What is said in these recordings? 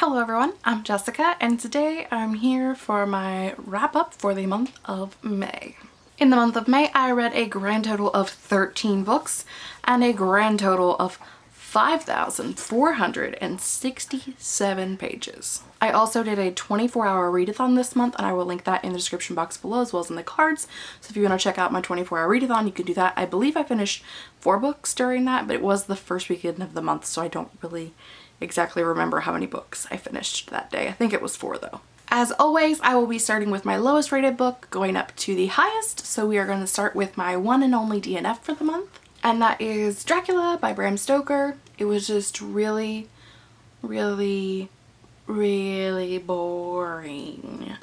Hello everyone, I'm Jessica and today I'm here for my wrap up for the month of May. In the month of May I read a grand total of 13 books and a grand total of 5,467 pages. I also did a 24 hour readathon this month and I will link that in the description box below as well as in the cards. So if you want to check out my 24 hour readathon you can do that. I believe I finished four books during that but it was the first weekend of the month so I don't really exactly remember how many books I finished that day. I think it was four though. As always, I will be starting with my lowest rated book going up to the highest. So we are going to start with my one and only DNF for the month. And that is Dracula by Bram Stoker. It was just really, really, really boring.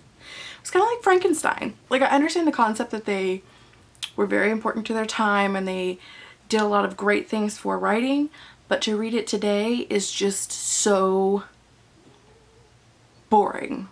It's kind of like Frankenstein. Like I understand the concept that they were very important to their time and they did a lot of great things for writing, but to read it today is just so boring.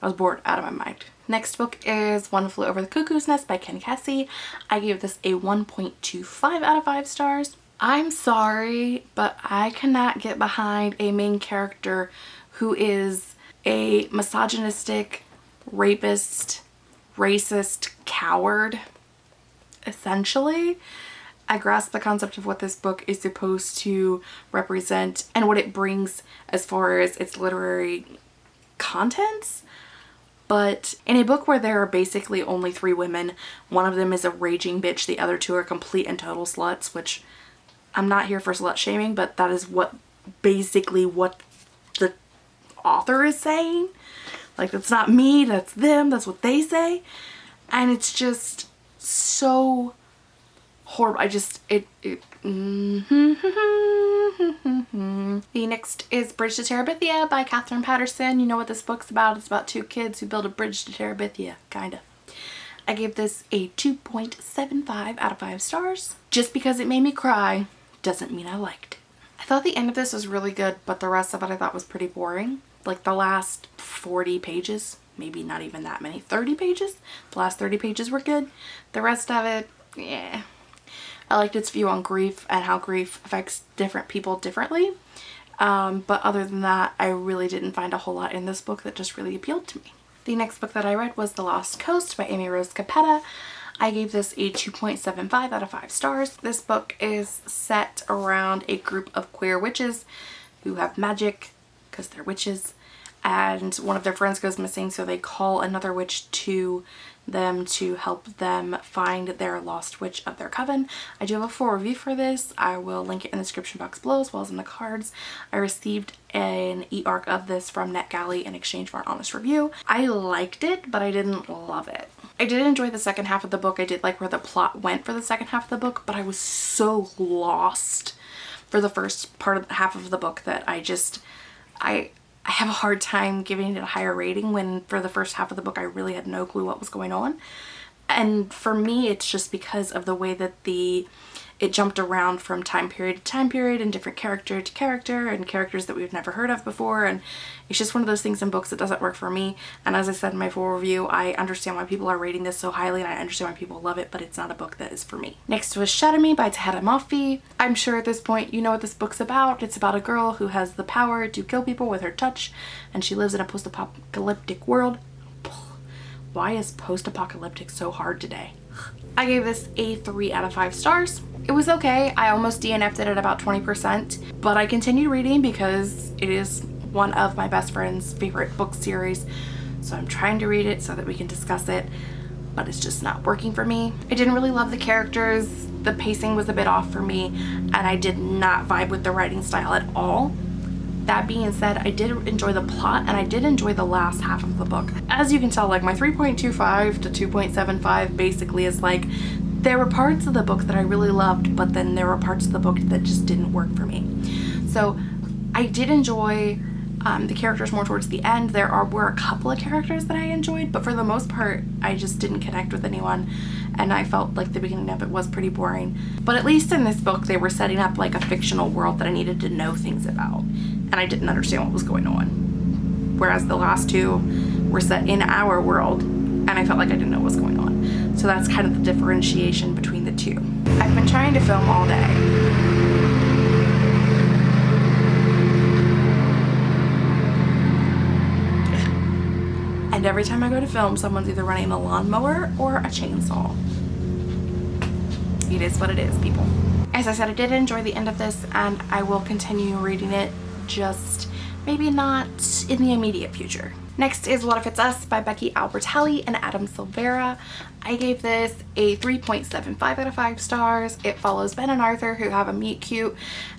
I was bored out of my mind. Next book is One Flew Over the Cuckoo's Nest by Ken Kesey. I gave this a 1.25 out of 5 stars. I'm sorry, but I cannot get behind a main character who is a misogynistic, rapist, racist coward, essentially. I grasp the concept of what this book is supposed to represent and what it brings as far as its literary contents. But in a book where there are basically only three women, one of them is a raging bitch, the other two are complete and total sluts, which I'm not here for slut shaming, but that is what basically what the author is saying. Like that's not me, that's them, that's what they say. And it's just so horrible. I just, it, it mm -hmm. The next is Bridge to Terabithia by Katherine Paterson. You know what this book's about. It's about two kids who build a bridge to Terabithia, kind of. I gave this a 2.75 out of 5 stars. Just because it made me cry doesn't mean I liked it. I thought the end of this was really good, but the rest of it I thought was pretty boring. Like the last 40 pages, maybe not even that many, 30 pages. The last 30 pages were good. The rest of it, yeah, I liked its view on grief and how grief affects different people differently. Um, but other than that, I really didn't find a whole lot in this book that just really appealed to me. The next book that I read was The Lost Coast by Amy Rose Capetta. I gave this a 2.75 out of 5 stars. This book is set around a group of queer witches who have magic because they're witches and one of their friends goes missing so they call another witch to them to help them find their lost witch of their coven. I do have a full review for this. I will link it in the description box below as well as in the cards. I received an e-arc of this from NetGalley in exchange for an honest review. I liked it, but I didn't love it. I did enjoy the second half of the book. I did like where the plot went for the second half of the book, but I was so lost for the first part of half of the book that I just, I, I have a hard time giving it a higher rating when for the first half of the book I really had no clue what was going on. And for me it's just because of the way that the it jumped around from time period to time period and different character to character and characters that we've never heard of before and it's just one of those things in books that doesn't work for me and as I said in my full review I understand why people are rating this so highly and I understand why people love it but it's not a book that is for me. Next was Shatter Me by Tahereh Mafi. I'm sure at this point you know what this book's about. It's about a girl who has the power to kill people with her touch and she lives in a post-apocalyptic world. Why is post-apocalyptic so hard today? I gave this a 3 out of 5 stars. It was okay. I almost DNF'd it at about 20%, but I continued reading because it is one of my best friend's favorite book series. So I'm trying to read it so that we can discuss it, but it's just not working for me. I didn't really love the characters. The pacing was a bit off for me, and I did not vibe with the writing style at all. That being said, I did enjoy the plot and I did enjoy the last half of the book. As you can tell, like my 3.25 to 2.75 basically is like there were parts of the book that I really loved, but then there were parts of the book that just didn't work for me. So I did enjoy um, the characters more towards the end. There are were a couple of characters that I enjoyed, but for the most part, I just didn't connect with anyone and I felt like the beginning of it was pretty boring. But at least in this book, they were setting up like a fictional world that I needed to know things about and I didn't understand what was going on. Whereas the last two were set in our world and I felt like I didn't know what was going on. So that's kind of the differentiation between the two. I've been trying to film all day And every time I go to film, someone's either running a lawnmower or a chainsaw. It is what it is, people. As I said, I did enjoy the end of this and I will continue reading it just maybe not in the immediate future. Next is What If It's Us by Becky Albertalli and Adam Silvera. I gave this a 3.75 out of 5 stars. It follows Ben and Arthur who have a meet cute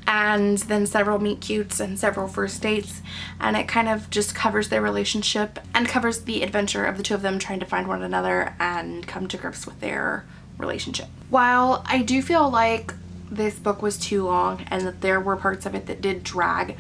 and then several meet cutes and several first dates and it kind of just covers their relationship and covers the adventure of the two of them trying to find one another and come to grips with their relationship. While I do feel like this book was too long and that there were parts of it that did drag,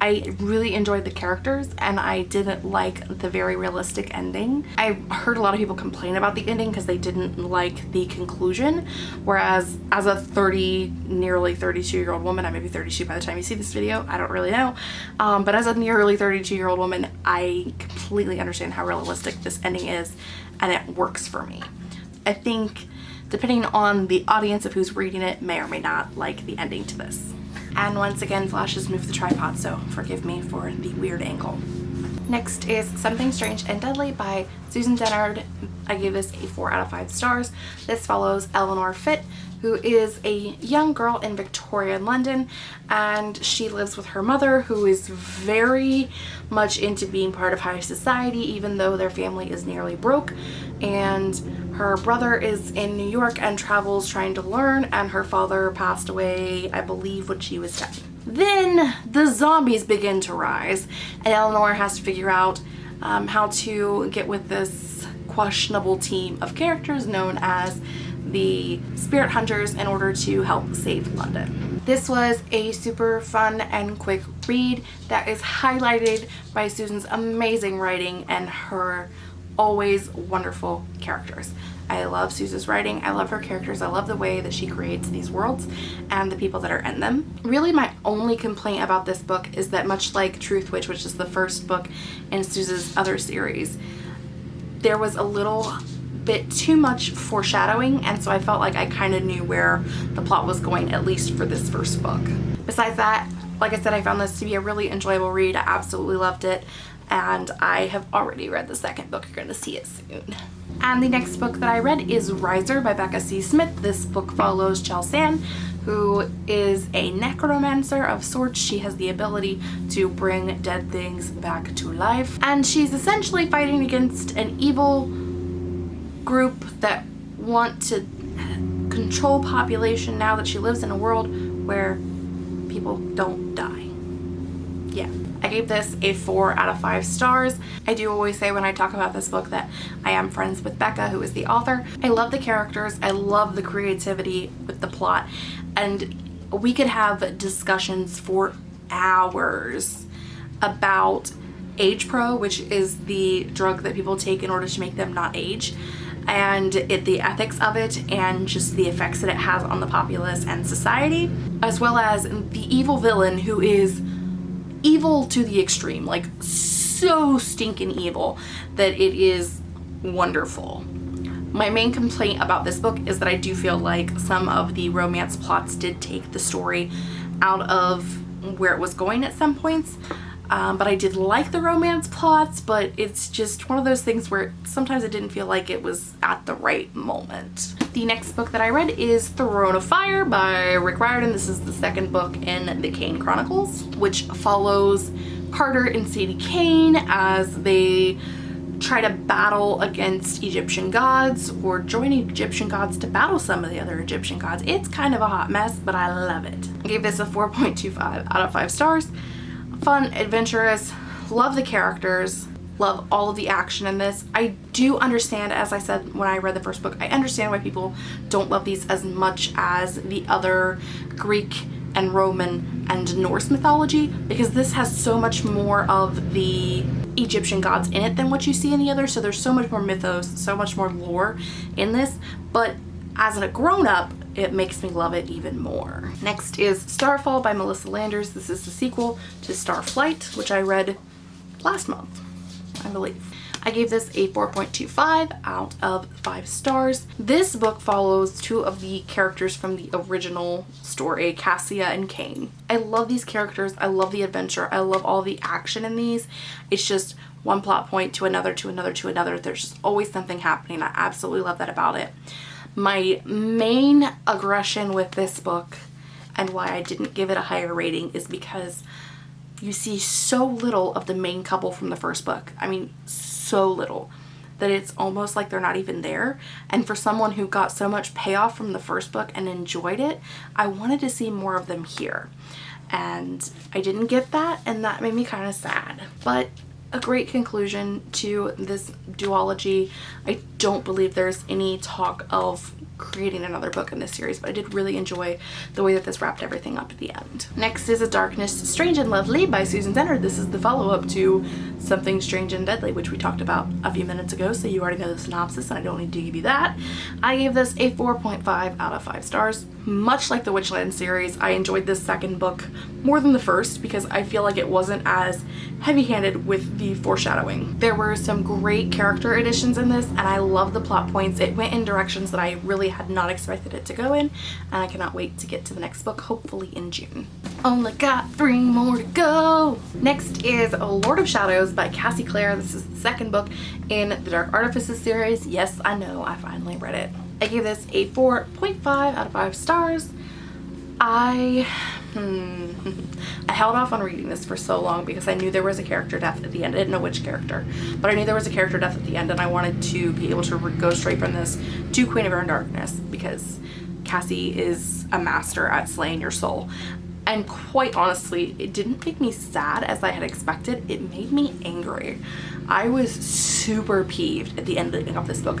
I really enjoyed the characters and I didn't like the very realistic ending. I heard a lot of people complain about the ending because they didn't like the conclusion whereas as a 30 nearly 32 year old woman I may be 32 by the time you see this video I don't really know um, but as a nearly 32 year old woman I completely understand how realistic this ending is and it works for me. I think depending on the audience of who's reading it may or may not like the ending to this. And once again, Flash has moved the tripod, so forgive me for the weird angle. Next is Something Strange and Deadly by Susan Dennard. I gave this a 4 out of 5 stars. This follows Eleanor Fitt, who is a young girl in Victorian London and she lives with her mother who is very much into being part of high society even though their family is nearly broke and her brother is in New York and travels trying to learn and her father passed away I believe when she was 10. Then the zombies begin to rise and Eleanor has to figure out um, how to get with this questionable team of characters known as the spirit hunters in order to help save London. This was a super fun and quick read that is highlighted by Susan's amazing writing and her always wonderful characters. I love Susan's writing, I love her characters, I love the way that she creates these worlds and the people that are in them. Really my only complaint about this book is that much like Truthwitch, which is the first book in Susan's other series, there was a little bit too much foreshadowing and so I felt like I kind of knew where the plot was going at least for this first book. Besides that, like I said, I found this to be a really enjoyable read. I absolutely loved it and I have already read the second book. You're going to see it soon. And the next book that I read is Riser by Becca C. Smith. This book follows Chel-San, who is a necromancer of sorts. She has the ability to bring dead things back to life. And she's essentially fighting against an evil group that want to control population now that she lives in a world where people don't die. Yeah. I gave this a 4 out of 5 stars. I do always say when I talk about this book that I am friends with Becca, who is the author. I love the characters. I love the creativity with the plot. And we could have discussions for hours about Age Pro, which is the drug that people take in order to make them not age and it, the ethics of it and just the effects that it has on the populace and society as well as the evil villain who is evil to the extreme like so stinking evil that it is wonderful. My main complaint about this book is that I do feel like some of the romance plots did take the story out of where it was going at some points um, but I did like the romance plots but it's just one of those things where sometimes it didn't feel like it was at the right moment. The next book that I read is Throne of Fire by Rick Riordan. This is the second book in the Kane Chronicles which follows Carter and Sadie Kane as they try to battle against Egyptian gods or join Egyptian gods to battle some of the other Egyptian gods. It's kind of a hot mess, but I love it. I gave this a 4.25 out of 5 stars fun, adventurous, love the characters, love all of the action in this. I do understand, as I said when I read the first book, I understand why people don't love these as much as the other Greek and Roman and Norse mythology because this has so much more of the Egyptian gods in it than what you see in the other so there's so much more mythos so much more lore in this but as a grown-up it makes me love it even more. Next is Starfall by Melissa Landers. This is the sequel to Starflight, which I read last month, I believe. I gave this a 4.25 out of 5 stars. This book follows two of the characters from the original story, Cassia and Kane. I love these characters. I love the adventure. I love all the action in these. It's just one plot point to another, to another, to another. There's just always something happening. I absolutely love that about it. My main aggression with this book and why I didn't give it a higher rating is because you see so little of the main couple from the first book. I mean, so little that it's almost like they're not even there. And for someone who got so much payoff from the first book and enjoyed it, I wanted to see more of them here. And I didn't get that and that made me kind of sad. But a great conclusion to this duology. I don't believe there's any talk of creating another book in this series, but I did really enjoy the way that this wrapped everything up at the end. Next is A Darkness Strange and Lovely by Susan Dennard. This is the follow-up to Something Strange and Deadly, which we talked about a few minutes ago, so you already know the synopsis and I don't need to give you that. I gave this a 4.5 out of 5 stars. Much like the Witchland series, I enjoyed this second book more than the first because I feel like it wasn't as heavy-handed with the foreshadowing. There were some great character additions in this and I love the plot points. It went in directions that I really had not expected it to go in and I cannot wait to get to the next book hopefully in June. Only got three more to go. Next is Lord of Shadows by Cassie Clare. This is the second book in the Dark Artifices series. Yes, I know, I finally read it. I gave this a 4.5 out of 5 stars. I hmm, I held off on reading this for so long because I knew there was a character death at the end. I didn't know which character, but I knew there was a character death at the end and I wanted to be able to go straight from this to Queen of Air Darkness because Cassie is a master at slaying your soul. And quite honestly, it didn't make me sad as I had expected. It made me angry. I was super peeved at the end of this book.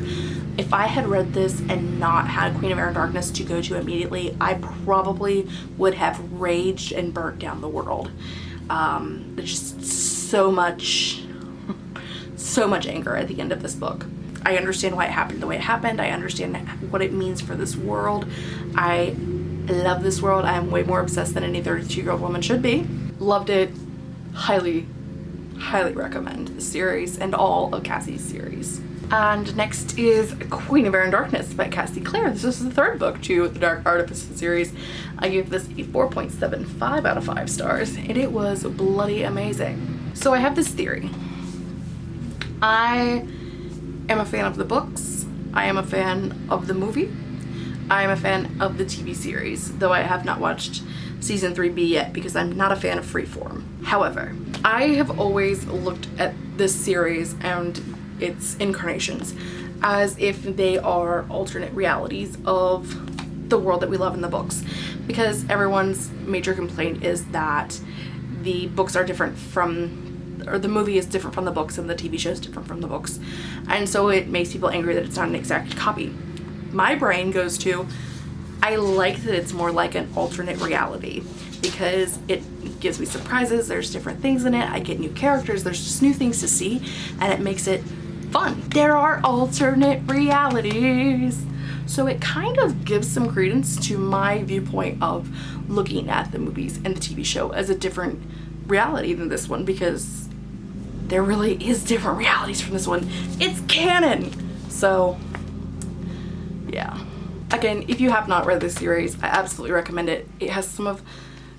If I had read this and not had Queen of Air and Darkness to go to immediately, I probably would have raged and burnt down the world. Um, just so much, so much anger at the end of this book. I understand why it happened the way it happened. I understand what it means for this world. I love this world. I am way more obsessed than any 32 year old woman should be. Loved it. Highly, highly recommend the series and all of Cassie's series. And next is Queen of Air and Darkness by Cassie Clare. This is the third book to the Dark Artifices series. I give this a 4.75 out of 5 stars and it was bloody amazing. So I have this theory. I am a fan of the books. I am a fan of the movie. I am a fan of the TV series, though I have not watched season 3B yet because I'm not a fan of Freeform. However, I have always looked at this series and its incarnations as if they are alternate realities of the world that we love in the books. Because everyone's major complaint is that the books are different from or the movie is different from the books and the TV show is different from the books. And so it makes people angry that it's not an exact copy my brain goes to I like that it's more like an alternate reality because it gives me surprises there's different things in it I get new characters there's just new things to see and it makes it fun. There are alternate realities. So it kind of gives some credence to my viewpoint of looking at the movies and the TV show as a different reality than this one because there really is different realities from this one. It's canon! So yeah. Again, if you have not read this series, I absolutely recommend it. It has some of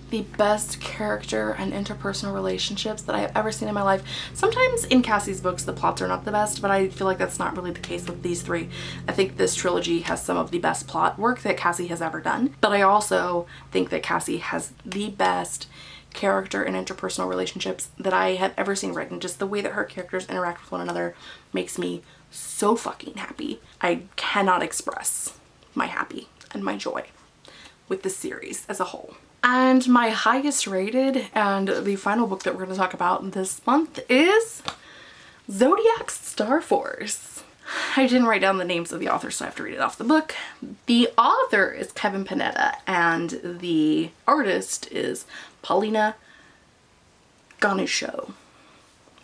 the best character and interpersonal relationships that I have ever seen in my life. Sometimes in Cassie's books the plots are not the best, but I feel like that's not really the case with these three. I think this trilogy has some of the best plot work that Cassie has ever done, but I also think that Cassie has the best character and interpersonal relationships that I have ever seen written. Just the way that her characters interact with one another makes me so fucking happy. I cannot express my happy and my joy with the series as a whole. And my highest rated and the final book that we're going to talk about this month is Zodiac Star Force. I didn't write down the names of the authors so I have to read it off the book. The author is Kevin Panetta and the artist is Paulina Ganucheau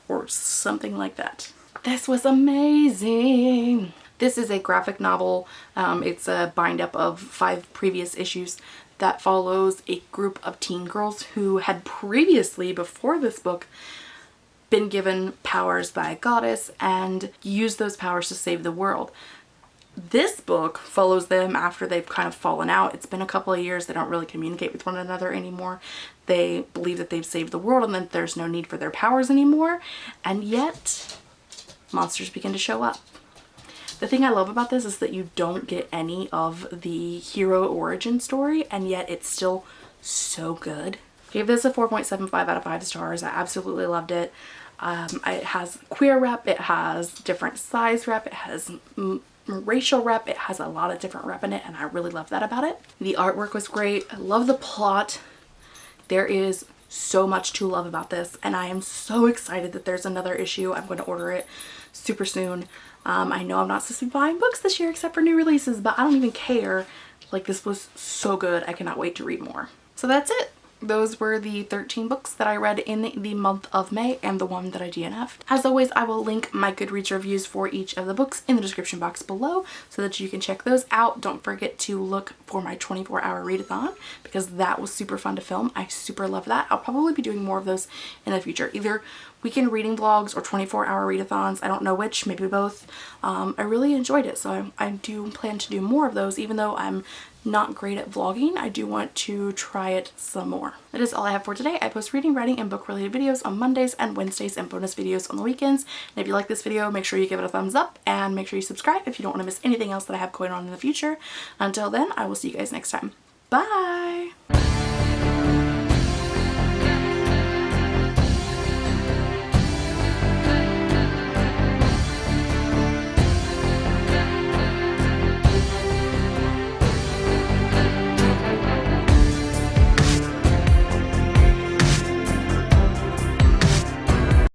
or something like that. This was amazing. This is a graphic novel. Um, it's a bind up of five previous issues that follows a group of teen girls who had previously, before this book, been given powers by a goddess and use those powers to save the world. This book follows them after they've kind of fallen out. It's been a couple of years. They don't really communicate with one another anymore. They believe that they've saved the world and that there's no need for their powers anymore. And yet, monsters begin to show up. The thing I love about this is that you don't get any of the hero origin story and yet it's still so good. Gave this a 4.75 out of 5 stars. I absolutely loved it. Um, it has queer rep, it has different size rep, it has racial rep, it has a lot of different rep in it and I really love that about it. The artwork was great. I love the plot. There is so much to love about this and I am so excited that there's another issue. I'm going to order it super soon. Um, I know I'm not supposed to be buying books this year except for new releases, but I don't even care. Like this was so good. I cannot wait to read more. So that's it those were the 13 books that I read in the month of May and the one that I DNF'd. As always, I will link my Goodreads reviews for each of the books in the description box below so that you can check those out. Don't forget to look for my 24 hour readathon because that was super fun to film. I super love that. I'll probably be doing more of those in the future, either weekend reading vlogs or 24 hour readathons. I don't know which, maybe both. Um, I really enjoyed it, so I, I do plan to do more of those even though I'm not great at vlogging. I do want to try it some more. That is all I have for today. I post reading, writing, and book related videos on Mondays and Wednesdays and bonus videos on the weekends. And if you like this video, make sure you give it a thumbs up and make sure you subscribe if you don't want to miss anything else that I have going on in the future. Until then, I will see you guys next time. Bye!